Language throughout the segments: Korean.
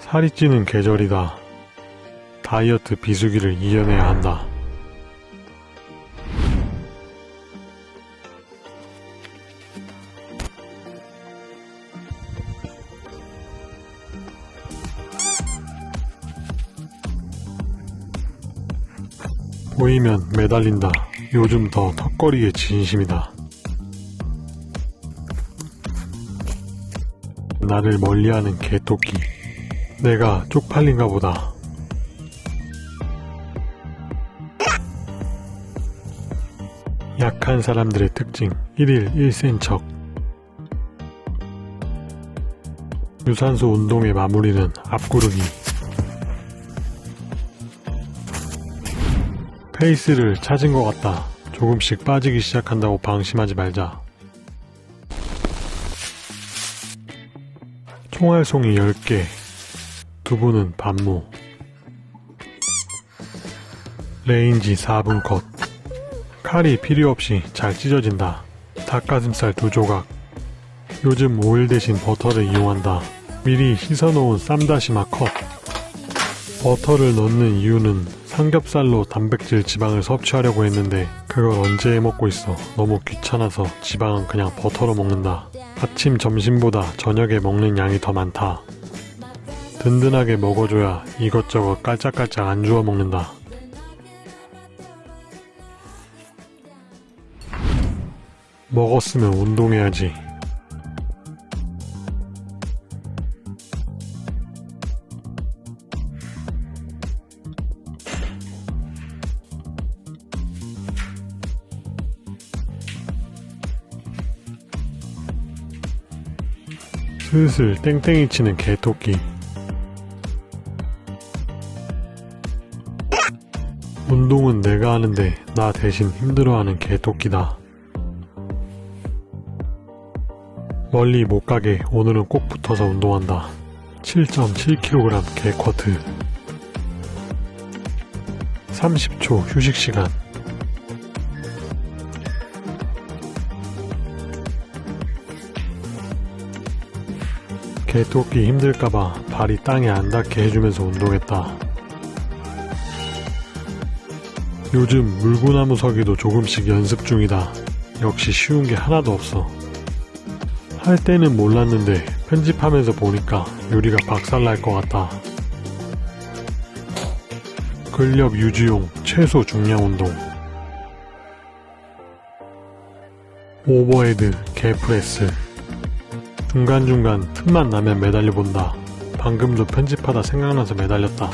살이 찌는 계절이다. 다이어트 비수기를 이겨내야 한다. 보이면 매달린다. 요즘 더 턱걸이에 진심이다. 나를 멀리하는 개토끼. 내가 쪽팔린가 보다. 약한 사람들의 특징 1일 1센 척 유산소 운동의 마무리는 앞구르기 페이스를 찾은 것 같다. 조금씩 빠지기 시작한다고 방심하지 말자. 총알송이 10개 두부는 반모 레인지 4분 컷. 칼이 필요 없이 잘 찢어진다. 닭가슴살 두 조각. 요즘 오일 대신 버터를 이용한다. 미리 씻어놓은 쌈다시마 컷. 버터를 넣는 이유는 삼겹살로 단백질 지방을 섭취하려고 했는데 그걸 언제 해먹고 있어. 너무 귀찮아서 지방은 그냥 버터로 먹는다. 아침 점심보다 저녁에 먹는 양이 더 많다 든든하게 먹어줘야 이것저것 깔짝깔짝 안 주워 먹는다. 먹었으면 운동해야지. 슬슬 땡땡이 치는 개토끼 운동은 내가 하는데 나 대신 힘들어하는 개토끼다. 멀리 못 가게 오늘은 꼭 붙어서 운동한다. 7.7kg 개쿼트. 30초 휴식시간. 개토끼 힘들까봐 발이 땅에 안 닿게 해주면서 운동했다. 요즘 물구나무 서기도 조금씩 연습 중이다. 역시 쉬운 게 하나도 없어. 할 때는 몰랐는데 편집하면서 보니까 요리가 박살날 것 같다. 근력 유지용 최소 중량 운동 overhead press 중간중간 틈만 나면 매달려 본다. 방금도 편집하다 생각나서 매달렸다.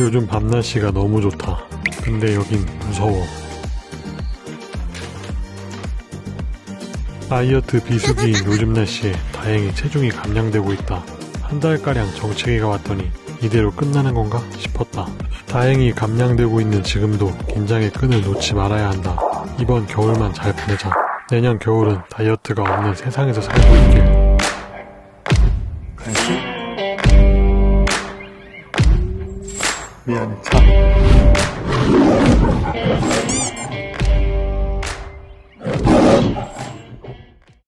요즘 밤 날씨가 너무 좋다. 근데 여긴 무서워. 다이어트 비수기인 요즘 날씨에 다행히 체중이 감량되고 있다. 한 달가량 정체기가 왔더니 이대로 끝나는 건가 싶었다. 다행히 감량되고 있는 지금도 긴장의 끈을 놓지 말아야 한다. 이번 겨울만 잘 보내자. 내년 겨울은 다이어트가 없는 세상에서 살고 있길. 간식? 미안해, 자.